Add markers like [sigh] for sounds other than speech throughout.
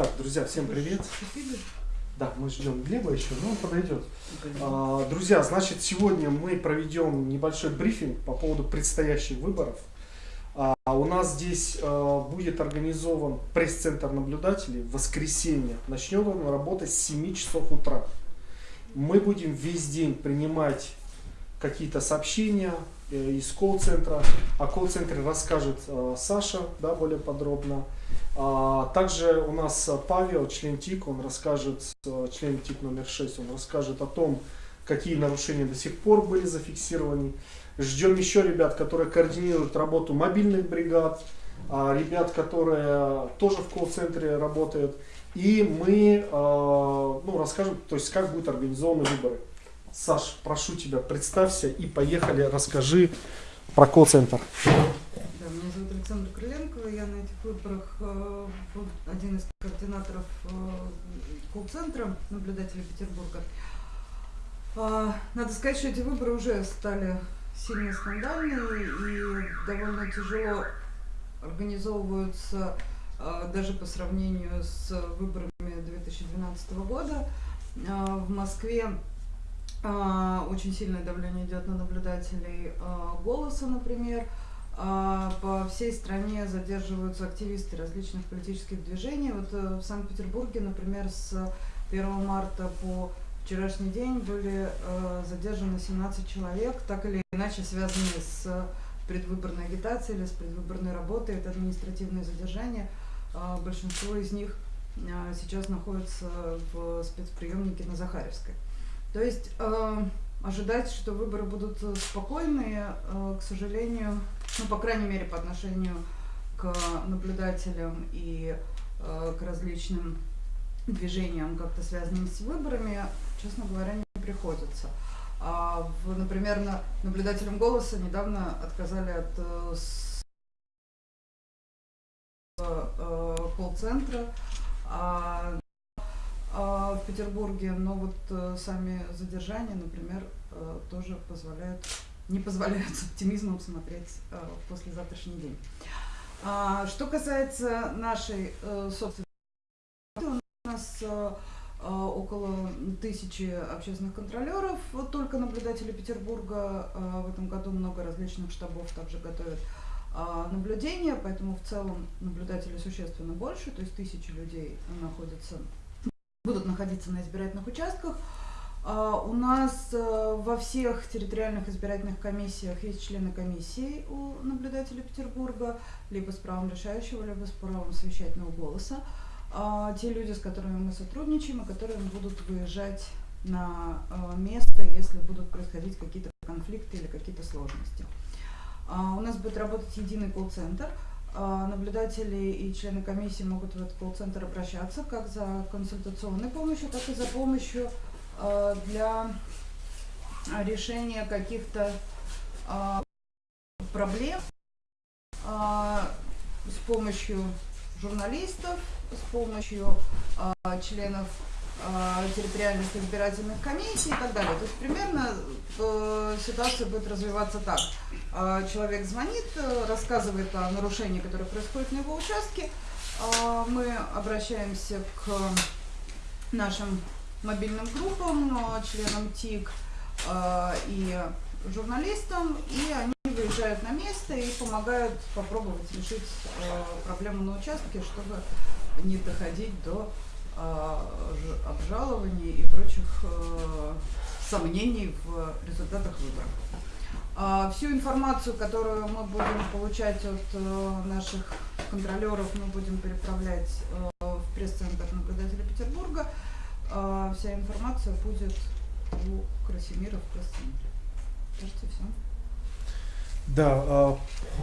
Так, друзья, всем привет. Да, мы ждем Глеба еще, но он подойдет. А, друзья, значит, сегодня мы проведем небольшой брифинг по поводу предстоящих выборов. А, у нас здесь а, будет организован пресс-центр наблюдателей в воскресенье. Начнем он работать с 7 часов утра. Мы будем весь день принимать какие-то сообщения из колл-центра. О колл-центре расскажет э, Саша да, более подробно. А, также у нас Павел, член ТИК, он расскажет, э, член ТИК номер 6, он расскажет о том, какие нарушения до сих пор были зафиксированы. Ждем еще ребят, которые координируют работу мобильных бригад, а, ребят, которые тоже в колл-центре работают. И мы ну, расскажем, то есть как будут организованы выборы. Саш, прошу тебя, представься и поехали, расскажи про колл-центр. Да, меня зовут Александр Крыленко, я на этих выборах э, один из координаторов э, колл-центра наблюдателей Петербурга. Э, надо сказать, что эти выборы уже стали сильно скандальными и довольно тяжело организовываются э, даже по сравнению с выборами 2012 года. Э, в Москве очень сильное давление идет на наблюдателей а, голоса, например. А, по всей стране задерживаются активисты различных политических движений. Вот э, в Санкт-Петербурге, например, с 1 марта по вчерашний день были э, задержаны 17 человек, так или иначе связанные с предвыборной агитацией или с предвыборной работой. Это административные задержания. Большинство из них сейчас находятся в спецприемнике на Захаревской. То есть э, ожидать, что выборы будут спокойные, э, к сожалению, ну, по крайней мере, по отношению к наблюдателям и э, к различным движениям, как-то связанным с выборами, честно говоря, не приходится. А, в, например, на, наблюдателям голоса недавно отказали от э, э, колл-центра. А, а, в Петербурге, но вот э, сами задержания, например, э, тоже позволяют, не позволяют с оптимизмом смотреть э, в послезавтрашний день. А, что касается нашей собственной у нас около тысячи общественных контролеров, вот только наблюдатели Петербурга в этом году много различных штабов также готовят наблюдения, поэтому в целом наблюдателей существенно больше, то есть тысячи людей находятся будут находиться на избирательных участках. А, у нас э, во всех территориальных избирательных комиссиях есть члены комиссии у наблюдателя Петербурга, либо с правом решающего, либо с правом совещательного голоса. А, те люди, с которыми мы сотрудничаем, и которые будут выезжать на э, место, если будут происходить какие-то конфликты или какие-то сложности. А, у нас будет работать единый колл-центр – наблюдатели и члены комиссии могут в этот колл-центр обращаться как за консультационной помощью, так и за помощью а, для решения каких-то а, проблем с помощью журналистов, с помощью членов территориальных избирательных комиссий и так далее. То есть примерно э, ситуация будет развиваться так. Э, человек звонит, э, рассказывает о нарушении, которое происходит на его участке. Э, мы обращаемся к нашим мобильным группам, э, членам ТИК э, и журналистам, и они выезжают на место и помогают попробовать решить э, проблему на участке, чтобы не доходить до обжалований и прочих э, сомнений в результатах выборов. А, всю информацию, которую мы будем получать от э, наших контролеров, мы будем переправлять э, в пресс-центр наблюдателя Петербурга. А, вся информация будет у Красимира в пресс-центре. Кажется, все. Да,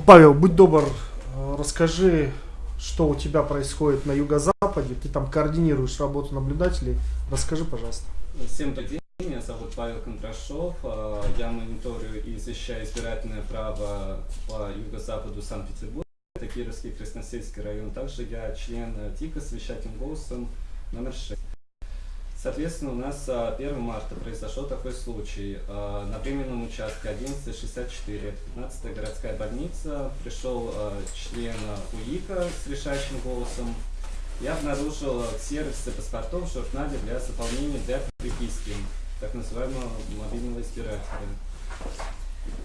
Павел, будь добр, расскажи что у тебя происходит на юго-западе, ты там координируешь работу наблюдателей. Расскажи, пожалуйста. Всем день, меня зовут Павел Кондрашов. А, я мониторю и защищаю избирательное право по юго-западу Санкт-Петербурга. Это Кировский Красносельский район. Также я член ТИКа с вещательным голосом номер 6. Соответственно, у нас 1 а, марта произошел такой случай. А, на временном участке 1164, 15 городская больница, пришел а, член УИКа с решающим голосом я обнаружил ксероксы паспортов в журнале для заполнения для приписки, так называемого мобильного избирателя.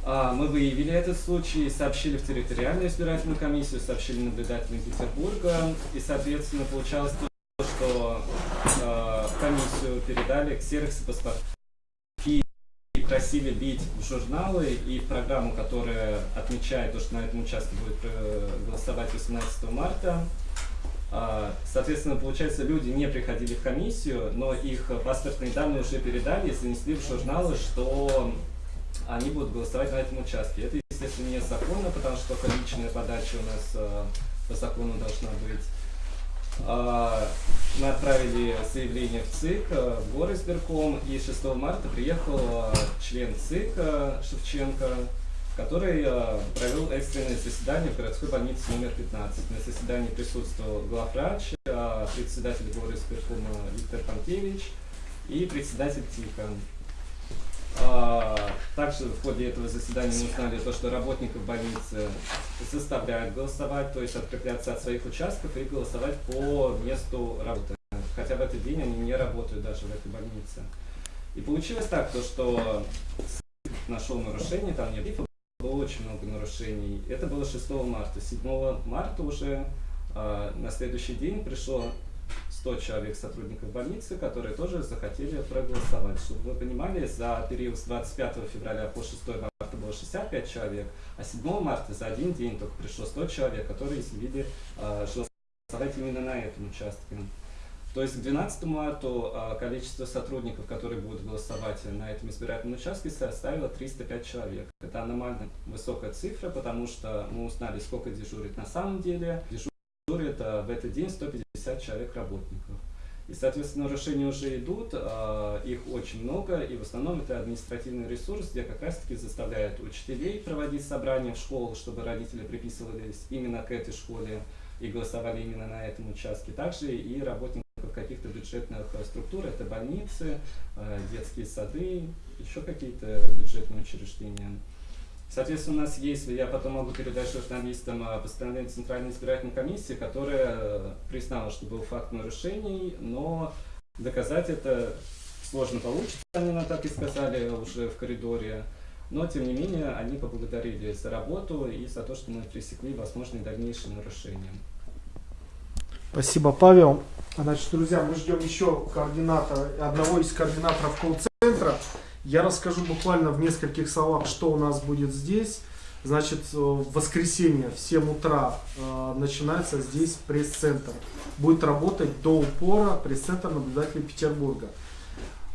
Мы выявили этот случай, сообщили в территориальную избирательную комиссию, сообщили наблюдателям Петербурга, и, соответственно, получалось то, что э, в комиссию передали ксероксы паспортов и просили бить в журналы и в программу, которая отмечает то, что на этом участке будет э, голосовать 18 марта. А, Соответственно, получается, люди не приходили в комиссию, но их паспортные данные уже передали и занесли в журналы, что они будут голосовать на этом участке. Это, естественно, незаконно, потому что личная подача у нас э, по закону должна быть. А, Мы отправили заявление в ЦИК, э, в город избирком, и 6 марта приехал э, член ЦИК э, Шевченко, который провел экстренное заседание в городской больнице номер 15. На заседании присутствовал главврач, председатель города избиркома Виктор Панкевич и председатель ТИКа. Также в ходе этого заседания мы узнали то, что работников больницы заставляют голосовать, то есть открепляться от своих участков и голосовать по месту работы. Хотя в этот день они не работают даже в этой больнице. И получилось так, то, что нашел нарушение, там не было очень много нарушений. Это было 6 марта. 7 марта уже а, на следующий день пришло 100 человек сотрудников больницы, которые тоже захотели проголосовать. Чтобы вы понимали, за период с 25 февраля по 6 марта было 65 человек, а 7 марта за один день только пришло 100 человек, которые изъявили э, голосовать именно на этом участке. То есть к 12 марту а, количество сотрудников, которые будут голосовать на этом избирательном участке, составило 305 человек. Это аномально высокая цифра, потому что мы узнали, сколько дежурит на самом деле. А, в этот день 150 человек работников. И, соответственно, нарушения уже идут, а, их очень много, и в основном это административный ресурс, где как раз-таки заставляют учителей проводить собрания в школу, чтобы родители приписывались именно к этой школе и голосовали именно на этом участке. Также и работников каких-то бюджетных э, структур, это больницы, э, детские сады, еще какие-то бюджетные учреждения. Соответственно, у нас есть, я потом могу передать журналистам э, постановление Центральной избирательной комиссии, которая э, признала, что был факт нарушений, но доказать это сложно получится, они нам так и сказали уже в коридоре. Но, тем не менее, они поблагодарили за работу и за то, что мы пресекли возможные дальнейшие нарушения. Спасибо, Павел. Значит, друзья, мы ждем еще координатора, одного из координаторов колл-центра. Я расскажу буквально в нескольких словах, что у нас будет здесь. Значит, э, в воскресенье в 7 утра э, начинается здесь пресс-центр. Будет работать до упора пресс-центр наблюдателей Петербурга.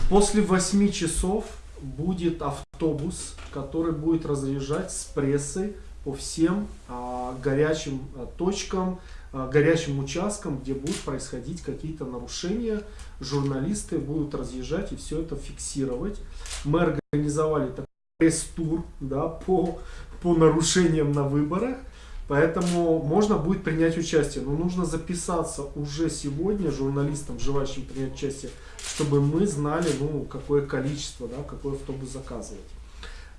После 8 часов будет автобус, который будет разъезжать с прессой по всем а, горячим а, точкам, а, горячим участкам, где будут происходить какие-то нарушения. Журналисты будут разъезжать и все это фиксировать. Мы организовали такой пресс-тур да, по, по нарушениям на выборах. Поэтому можно будет принять участие. Но нужно записаться уже сегодня журналистам, желающим принять участие, чтобы мы знали, ну, какое количество, да, какой автобус заказывать.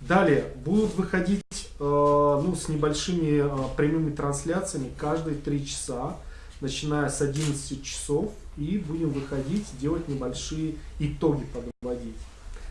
Далее будут выходить э, ну, с небольшими э, прямыми трансляциями каждые 3 часа, начиная с 11 часов, и будем выходить, делать небольшие итоги подводить.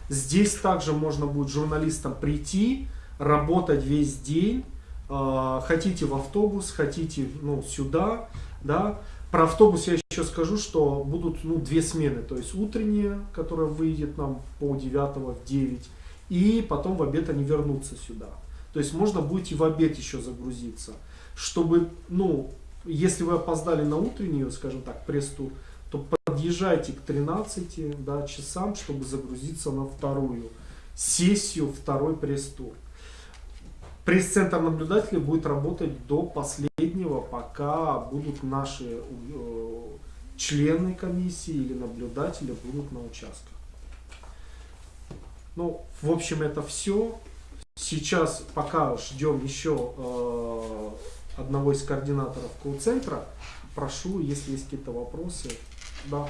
Здесь также можно будет журналистам прийти, работать весь день, э, хотите в автобус, хотите ну, сюда, да. Про автобус я еще скажу, что будут ну, две смены, то есть утренняя, которая выйдет нам по 9 в 9, и потом в обед они вернутся сюда. То есть можно будет и в обед еще загрузиться, чтобы, ну, если вы опоздали на утреннюю, скажем так, пресс-тур, то подъезжайте к 13 да, часам, чтобы загрузиться на вторую сессию, второй пресс-тур. Пресс-центр наблюдателей будет работать до последнего, пока будут наши э, члены комиссии или наблюдатели будут на участках. Ну, в общем, это все. Сейчас пока ждем еще э, одного из координаторов колл-центра. Прошу, если есть какие-то вопросы. Да.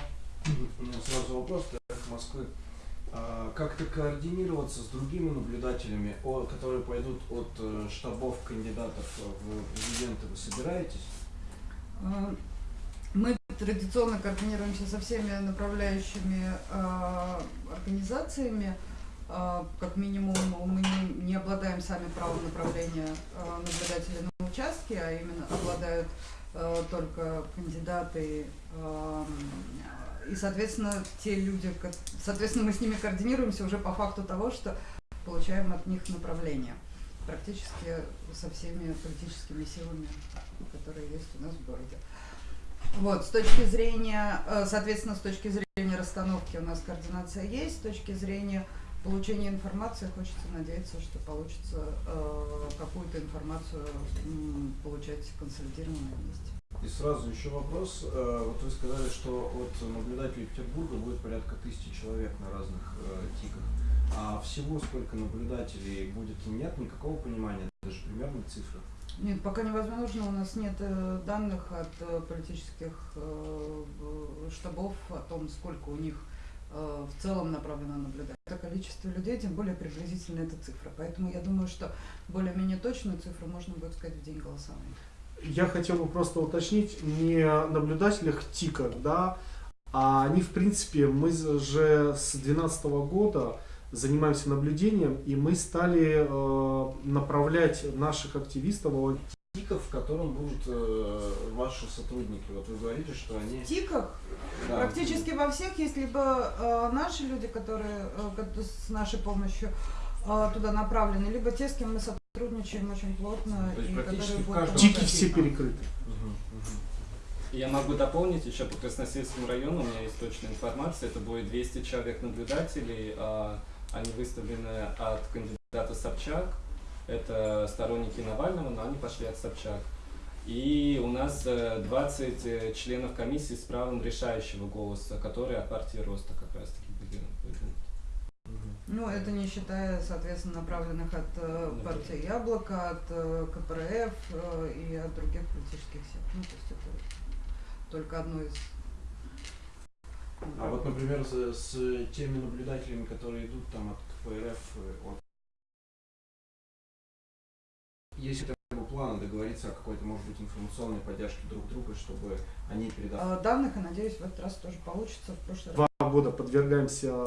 У меня сразу вопрос для Москвы. А, Как-то координироваться с другими наблюдателями, о- которые пойдут от э, штабов кандидатов в президенты, вы собираетесь? А, Мы традиционно координируемся со всеми направляющими э, организациями. Э, как минимум мы не, обладаем сами правом направления э, наблюдателей на участке, а именно обладают э, только кандидаты и, соответственно, те люди, соответственно, мы с ними координируемся уже по факту того, что получаем от них направление практически со всеми политическими силами, которые есть у нас в городе. Вот, с точки зрения, э, соответственно, с точки зрения расстановки у нас координация есть, с точки зрения получения информации хочется надеяться, что получится э, какую-то информацию м, получать консолидированно вместе. И сразу еще вопрос. Э, Вот вы сказали, что от наблюдателей Петербурга будет порядка тысячи человек на разных э, тиках. А всего сколько наблюдателей будет, нет никакого понимания, даже примерной цифры? Нет, пока невозможно, у нас нет э, данных от э, политических штабов о том, сколько у них в целом направлено наблюдать. Это количество людей, тем более приблизительно эта цифра. Поэтому я думаю, что более-менее точную цифру можно будет сказать в день голосования. Я хотел бы просто уточнить, не наблюдателях ТИКа, да, а они, в принципе, мы же с 2012 года занимаемся наблюдением, и мы стали э, направлять наших активистов, Тиков, в котором будут э, ваши сотрудники. Вот вы говорите, что они... В ТИКах Да. практически во всех есть либо э, наши люди, которые э, с нашей помощью э, туда направлены, либо те, с кем мы сотрудничаем очень плотно. То есть и практически в будут каждом ТИКи все перекрыты. Мгм, мгм. Я могу дополнить еще по Красносельскому району, у меня есть точная информация, это будет 200 человек наблюдателей, а, они выставлены от кандидата Собчак, это сторонники Навального, но они пошли от Собчак. И у нас э, 20 э, членов комиссии с правом решающего голоса, которые от партии Роста как раз таки были. Ну, это не считая, соответственно, направленных от э, партии Яблоко, от э, КПРФ э, и от других политических сил. Ну, то есть это только одно из... А вот, например, с, с теми наблюдателями, которые идут там от КПРФ, э, от... Есть ли плана договориться о какой-то, может быть, информационной поддержке друг друга, чтобы они передавали? Э, данных, и надеюсь, в этот раз тоже получится. В прошлый раз Два года подвергаемся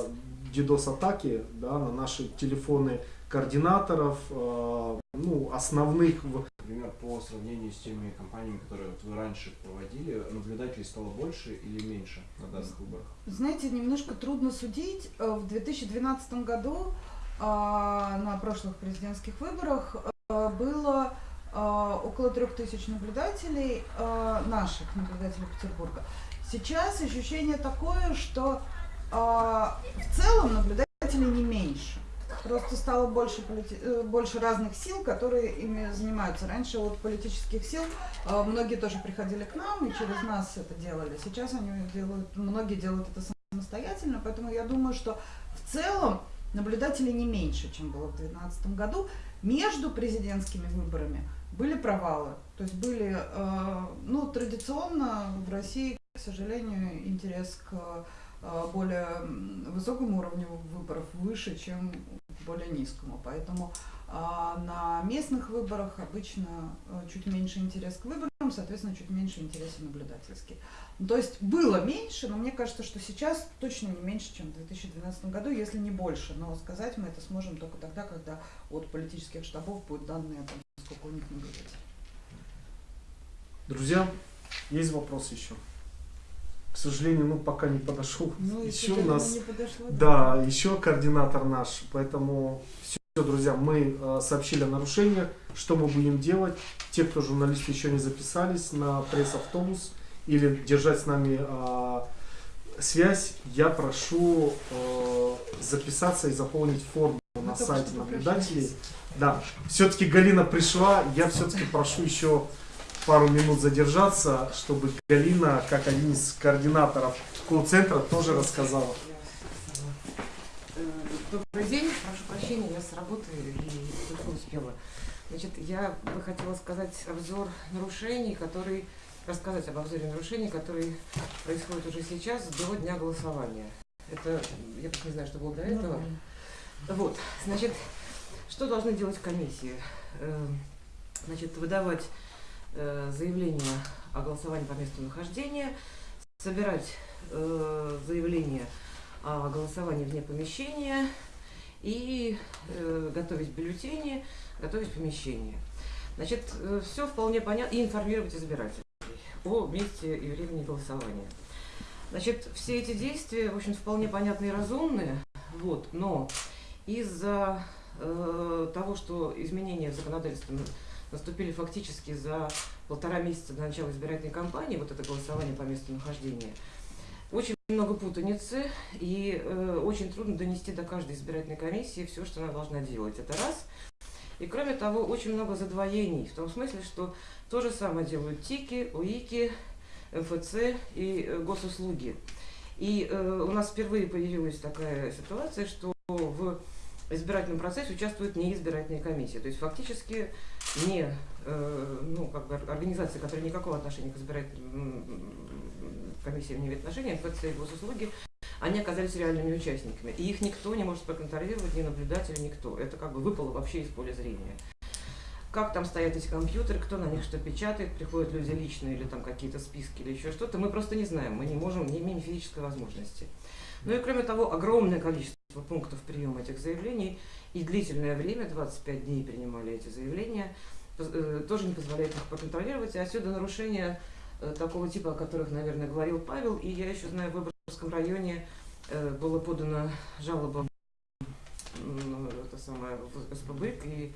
DDoS-атаке да, на наши телефоны координаторов, э, ну, основных в- Например, по сравнению с теми компаниями, которые вот вы раньше проводили, наблюдателей стало больше или меньше на данных выборах? Знаете, немножко трудно судить. Э, В 2012 году а, на прошлых президентских выборах э, было а, около трех тысяч наблюдателей, а, наших наблюдателей Петербурга. Сейчас ощущение такое, что а, в целом наблюдателей не меньше. Просто стало больше, э, больше разных сил, которые ими занимаются. Раньше от политических сил а, многие тоже приходили к нам и через нас это делали. Сейчас они делают, многие делают это самостоятельно, поэтому я думаю, что в целом наблюдателей не меньше, чем было в 2012 году. Между президентскими выборами были провалы. То есть были, э, ну, традиционно в России, к сожалению, интерес к э, более высокому уровню выборов выше, чем к более низкому. Поэтому а, на местных выборах обычно э, чуть меньше интерес к выборам, соответственно, чуть меньше интерес и наблюдательский. Ну, То есть было меньше, но мне кажется, что сейчас точно не меньше, чем в 2012 году, если не больше. Но сказать мы это сможем только тогда, когда от политических штабов будут данные о том, сколько у них наблюдателей. Друзья, есть вопрос еще? К сожалению, ну пока не подошел. Ну, еще у нас, подошло, да, еще координатор наш. Поэтому все, друзья, мы э, сообщили о нарушениях, что мы будем делать. Те, кто журналисты еще не записались на пресс-автобус или держать с нами э, связь, я прошу э, записаться и заполнить форму на только сайте наблюдателей. Да, все-таки Галина пришла, я все-таки прошу еще пару минут задержаться, чтобы Галина, как один из координаторов колл-центра, тоже рассказала. Э, Добрый день, прошу прощения, я с работы и только успела. Значит, я бы хотела сказать обзор нарушений, который рассказать об обзоре нарушений, которые происходят уже сейчас до дня голосования. Это я просто не знаю, что было до этого. Вот, значит, что должны делать комиссии? Э, Значит, выдавать э, заявление о голосовании по месту нахождения, собирать э, заявления о голосовании вне помещения и э, готовить бюллетени, готовить помещение. Значит, все вполне понятно, и информировать избирателей о месте и времени голосования. Значит, все эти действия, в общем, вполне понятные и разумные, вот, но из-за э, того, что изменения в законодательстве наступили фактически за полтора месяца до начала избирательной кампании, вот это голосование по месту нахождения, очень много путаницы, и э, очень трудно донести до каждой избирательной комиссии все, что она должна делать. Это раз. И кроме того, очень много задвоений, в том смысле, что то же самое делают ТИКи, УИКи, МФЦ и э, госуслуги. И э, у нас впервые появилась такая ситуация, что в избирательном процессе участвуют неизбирательные комиссии. То есть фактически не э, ну, как бы организации, которые никакого отношения к избирательным комиссиям не имеют отношения, МФЦ и госуслуги, они оказались реальными участниками. И их никто не может проконтролировать, ни наблюдатели, никто. Это как бы выпало вообще из поля зрения. Как там стоят эти компьютеры, кто на них что печатает, приходят люди личные или там какие-то списки или еще что-то, мы просто не знаем, мы не можем, не имеем физической возможности. Ну и кроме того, огромное количество пунктов приема этих заявлений и длительное время, 25 дней принимали эти заявления, э, тоже не позволяет их проконтролировать. И отсюда нарушения э, такого типа, о которых, наверное, говорил Павел. И я еще знаю, в Выборгском районе э, было подано жалоба это самое, в СПБ и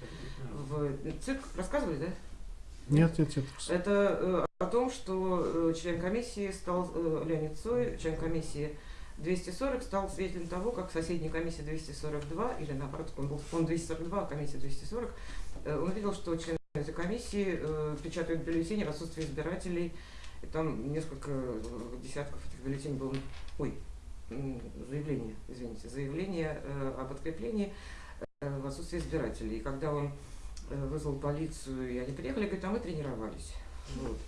в ЦИК. Рассказывали, да? Нет, нет, нет. Это о том, что член комиссии стал Леонид Цой, член комиссии 240 стал свидетелем того, как соседняя комиссия 242, или наоборот, он был он 242, а комиссия 240, э, он видел, что члены этой комиссии э, печатают бюллетени в отсутствии избирателей, и там несколько э, десятков этих бюллетеней было, ой, заявление, извините, заявление э, об откреплении э, в отсутствии избирателей. И когда он э, вызвал полицию, и они приехали, говорит, а мы тренировались. Вот.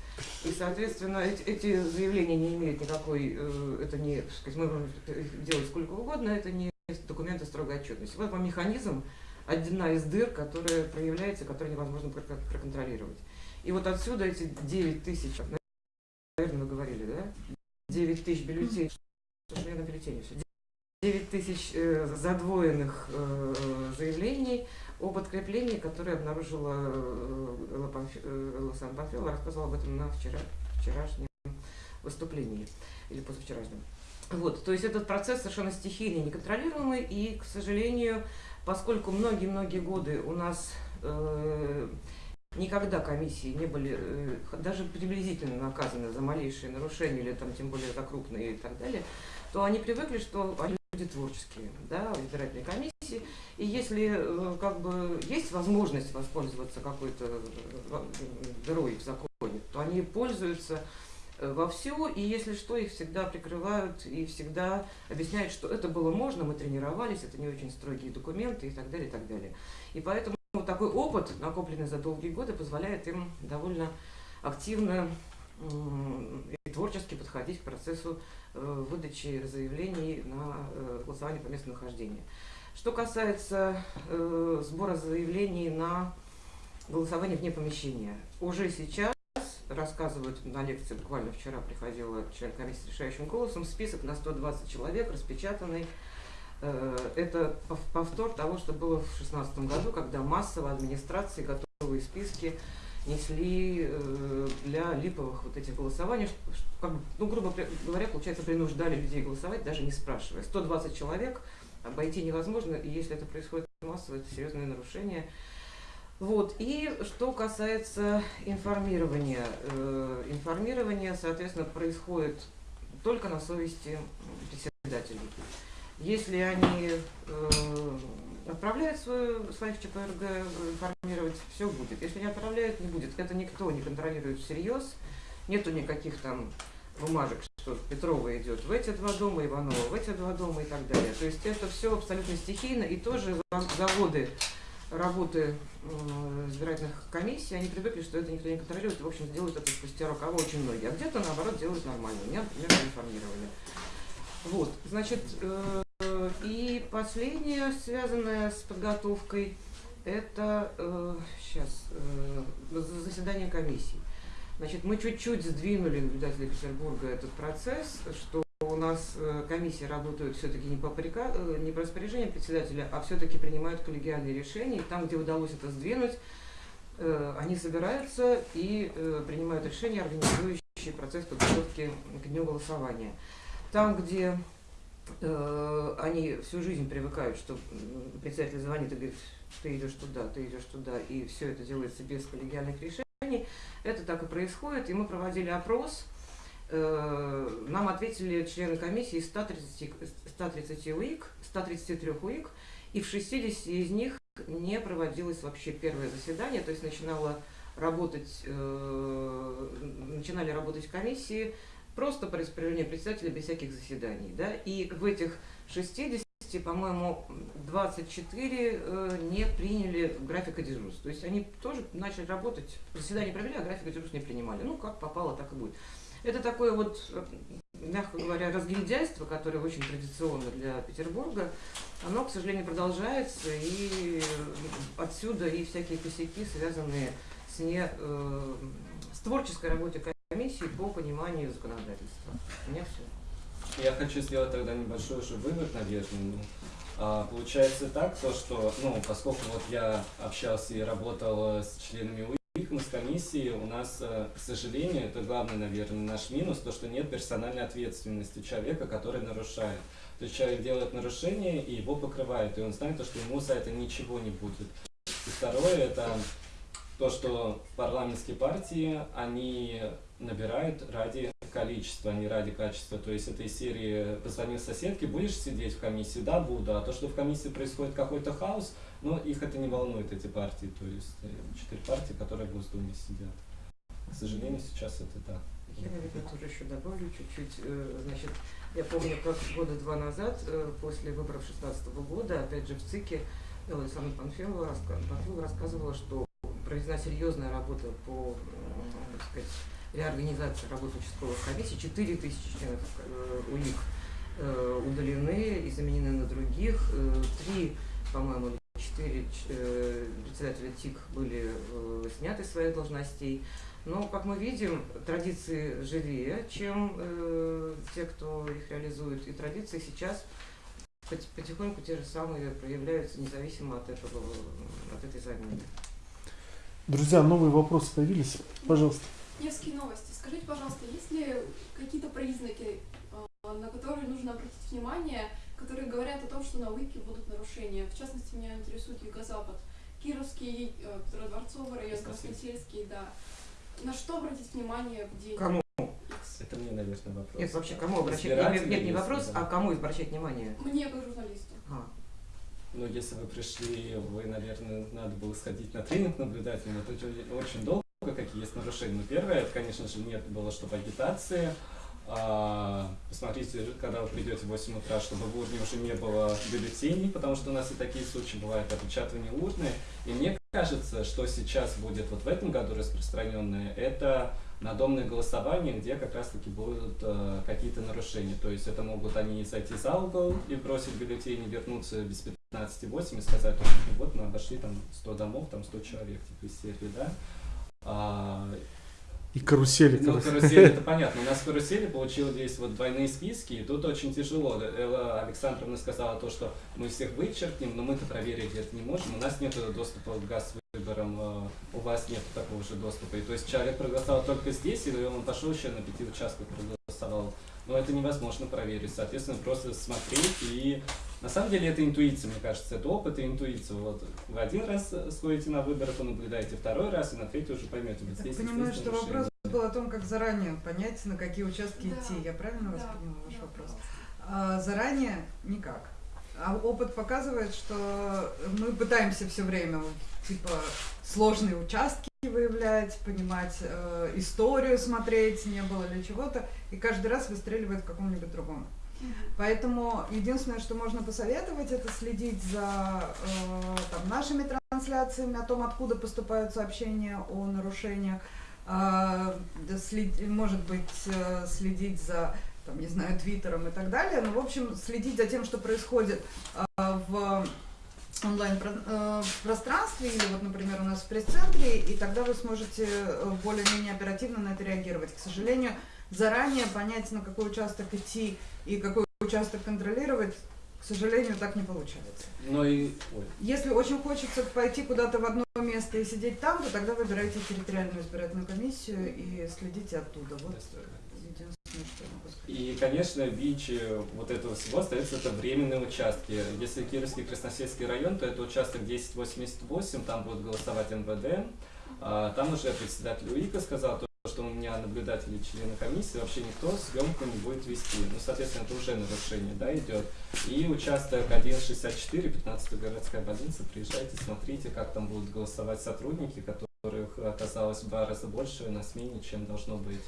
И, соответственно, эти, эти заявления не имеют никакой, э, это не, сказать, мы можем делать сколько угодно, это не документы строгой отчетности. Вот вам механизм, одна из дыр, которая проявляется, которую невозможно проконтролировать. И вот отсюда эти 9 тысяч, наверное, вы говорили, да? 9 тысяч бюллетеней, что же я на бюллетене все? 9 тысяч э, задвоенных э, заявлений, о подкреплении, которое обнаружила э, Панф... Э, Панфилова, рассказывала об этом на вчера, вчерашнем выступлении или позавчерашнем. Вот, то есть этот процесс совершенно стихийный, неконтролируемый, и, к сожалению, поскольку многие-многие годы у нас э, никогда комиссии не были э, даже приблизительно наказаны за малейшие нарушения или там тем более за крупные и так далее, то они привыкли, что они люди творческие, да, в избирательной комиссии. И если э, как бы есть возможность воспользоваться какой-то э, дырой в законе, то они пользуются во все, и если что, их всегда прикрывают и всегда объясняют, что это было можно, мы тренировались, это не очень строгие документы и так далее, и так далее. И поэтому такой опыт, накопленный за долгие годы, позволяет им довольно активно и творчески подходить к процессу Э, выдачи заявлений на э, голосование по месту нахождения. Что касается э, сбора заявлений на голосование вне помещения, уже сейчас рассказывают на лекции, буквально вчера приходила член комиссии решающим голосом, список на 120 человек распечатанный. Это повтор того, что было в 2016 году, когда массово администрации готовые списки несли э, для липовых вот этих голосований, как, ну, грубо говоря, получается, принуждали людей голосовать, даже не спрашивая. 120 человек обойти невозможно, и если это происходит массово, это серьезное нарушение. Вот. И что касается информирования. Э, информирование, соответственно, происходит только на совести председателей. Если они э, отправляют свою, своих ЧПРГ информировать, все будет. Если не отправляют, не будет. Это никто не контролирует всерьез. Нету никаких там бумажек, что Петрова идет в эти два дома, Иванова в эти два дома и так далее. То есть это все абсолютно стихийно. И тоже за годы работы э, избирательных комиссий, они привыкли, что это никто не контролирует, и, в общем, делают это спустя рукава очень многие. А где-то, наоборот, делают нормально. Меня, например, информировали. Вот, значит, э, и последнее, связанное с подготовкой, это э, сейчас э, заседание комиссии. Значит, мы чуть-чуть сдвинули наблюдателей Петербурга этот процесс, что у нас э, комиссии работают все-таки не по, э, не по распоряжению председателя, а все-таки принимают коллегиальные решения. И там, где удалось это сдвинуть, э, они собираются и принимают решения, организующие процесс подготовки к дню голосования. Там, где они всю жизнь привыкают, что председатель звонит и говорит, ты идешь туда, ты идешь туда, и все это делается без коллегиальных решений, это так и происходит. И мы проводили опрос, Э, нам ответили члены комиссии из 130, 130 УИК, 133 УИК, и в 60 из них не проводилось вообще первое заседание, то есть начинала работать, э, начинали работать комиссии просто по распоряжению председателя без всяких заседаний. Да? И в этих 60, по-моему, 24 э, не приняли графика дежурств. То есть они тоже начали работать, заседание провели, а графика дежурств не принимали. Ну, как попало, так и будет. Это такое вот, э, мягко говоря, разгильдяйство, которое очень традиционно для Петербурга. Оно, к сожалению, продолжается, и отсюда и всякие косяки, связанные с, не, э, с творческой работой комиссии по пониманию законодательства. У меня все. Я хочу сделать тогда небольшой уже вывод, наверное. Ну, а, получается так, то, что, ну, поскольку вот я общался и работал э, с членами УИК, мы с комиссией, у нас, э, к сожалению, это главный, наверное, наш минус, то, что нет персональной ответственности человека, который нарушает. То есть человек делает нарушение, и его покрывают, и он знает, то, что ему за это ничего не будет. И второе, это то, что парламентские партии, они набирают ради количества, а не ради качества. То есть этой серии позвонил соседке, будешь сидеть в комиссии? Да, буду. А то, что в комиссии происходит какой-то хаос, ну, их это не волнует, эти партии. То есть э, четыре партии, которые в Госдуме сидят. К сожалению, сейчас это так. Я, наверное, тоже еще добавлю чуть-чуть. Э, Значит, я помню, как года два назад, э, после выборов 16 года, опять же в ЦИКе, Александра Панфилова, Панфилова рассказывала, что проведена серьезная работа по, м, так сказать, реорганизации работы участковых комиссий. 4 тысячи членов э, УИК э, удалены и заменены на других. Э, Три, по-моему, или четыре э, председателя ТИК были э, сняты с своих должностей. Но, как мы видим, традиции живее, чем э, те, кто их реализует. И традиции сейчас пот- потихоньку те же самые проявляются, независимо от, этого, от этой замены. Друзья, новые вопросы появились? Пожалуйста. Невские новости. Скажите, пожалуйста, есть ли какие-то признаки, э, на которые нужно обратить внимание, которые говорят о том, что на УИКе будут нарушения? В частности, меня интересует Юго-Запад, Кировский, э, Петродворцовый район, Красносельский, да. На что обратить внимание в день Кому? Это мне, наверное, вопрос. Нет, вообще кому обращать Избиратели, Нет, нет, не вопрос, да. а кому обращать внимание? Мне, как журналисту. А, Ну, если вы пришли, вы, наверное, надо было сходить на тренинг наблюдательный. Это очень, долго, какие есть нарушения. Но первое, это, конечно же, нет было, чтобы агитации. А, посмотрите, когда вы придете в 8 утра, чтобы в урне уже не было бюллетеней, потому что у нас и такие случаи бывают, опечатывание урны. И мне кажется, что сейчас будет вот в этом году распространенное, это надомное голосование, где как раз-таки будут э, какие-то нарушения. То есть это могут они зайти за угол и бросить бюллетени, вернуться без 15,8 и сказать, что вот мы обошли там 100 домов, там 100 человек, типа из серии, да. А, И карусели. ну, карусель, это [laughs] понятно. У нас в карусели получились вот двойные списки, и тут очень тяжело. Элла Александровна сказала то, что мы всех вычеркнем, но мы-то проверить это не можем. У нас нет доступа к газ выборам, э, у вас нет такого же доступа. И то есть человек проголосовал только здесь, или он пошел еще на пяти участках проголосовал. Но это невозможно проверить. Соответственно, просто смотреть и на самом деле это интуиция, мне кажется, это опыт и интуиция. Вот вы один раз сходите на выборы, понаблюдаете, второй раз, и на третий уже поймете. Вот Я здесь понимаю, что нарушение. вопрос был о том, как заранее понять, на какие участки Да. идти. Я правильно вас Да, поняла, ваш да, вопрос? А, заранее никак. А опыт показывает, что мы пытаемся все время типа сложные участки выявлять, понимать э, историю, смотреть, не было ли чего-то, и каждый раз выстреливает в каком-нибудь другом. Поэтому единственное, что можно посоветовать, это следить за э, там, нашими трансляциями, о том, откуда поступают сообщения о нарушениях, да, след- может быть, э, следить за, там, не знаю, твиттером и так далее. Ну, в общем, следить за тем, что происходит а, в онлайн про- э, или вот, например, у нас в пресс-центре, и тогда вы сможете э, более-менее оперативно на это реагировать. К сожалению, заранее понять, на какой участок идти и какой участок контролировать, к сожалению, так не получается. Ну и... Ой. Если очень хочется пойти куда-то в одно место и сидеть там, то тогда выбирайте территориальную избирательную комиссию и следите оттуда. Вот. И, конечно, ВИЧ э, вот этого всего остается это временные участки. Если Кировский Красносельский район, то это участок 1088, там будет голосовать МВД. А, там уже председатель УИКа сказал, что у меня наблюдатели члены комиссии, вообще никто съемку не будет вести. Ну, соответственно, это уже нарушение, да, идет. И участок 164, 15 городская больница, приезжайте, смотрите, как там будут голосовать сотрудники, которых оказалось в два раза больше на смене, чем должно быть.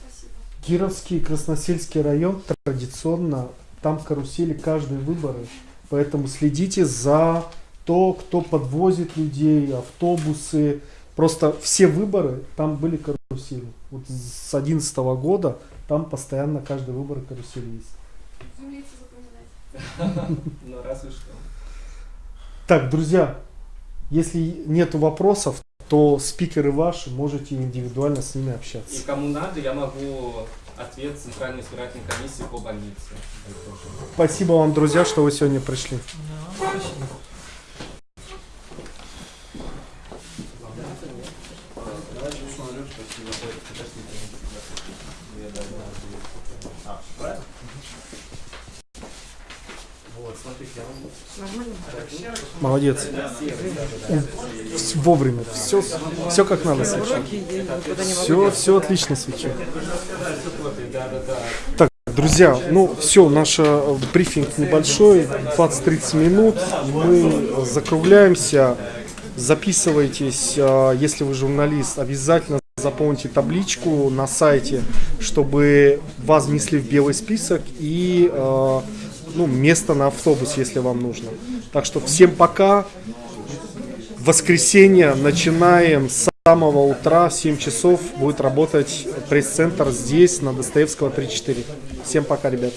Спасибо. Кировский и Красносельский район традиционно, там карусели каждые выборы, поэтому следите за то, кто подвозит людей, автобусы. Просто все выборы, там были карусели. Вот с 2011 года там постоянно каждый выбор карусели есть. Ну, разве что. Так, друзья, если нет вопросов, то спикеры ваши, можете индивидуально с ними И общаться. кому надо, я могу ответ Центральной избирательной комиссии по больнице. Спасибо вам, друзья, что вы сегодня пришли. Давайте посмотрим, спасибо. Я даже не ответил. А, правильно? Вот, смотрите, я вам Нормально? Молодец. Вовремя. Все, все как надо. Могу Все, все отлично свечу. Так, друзья, ну все, наш э, брифинг небольшой, 20-30 минут. Мы закругляемся. Записывайтесь, э, если вы журналист, обязательно заполните табличку на сайте, чтобы вас внесли в белый список и э, ну, место на автобус, если вам нужно. Так что всем пока. Воскресенье начинаем с самого утра в 7 часов будет работать пресс-центр здесь, на Достоевского 3-4. Всем пока, ребят.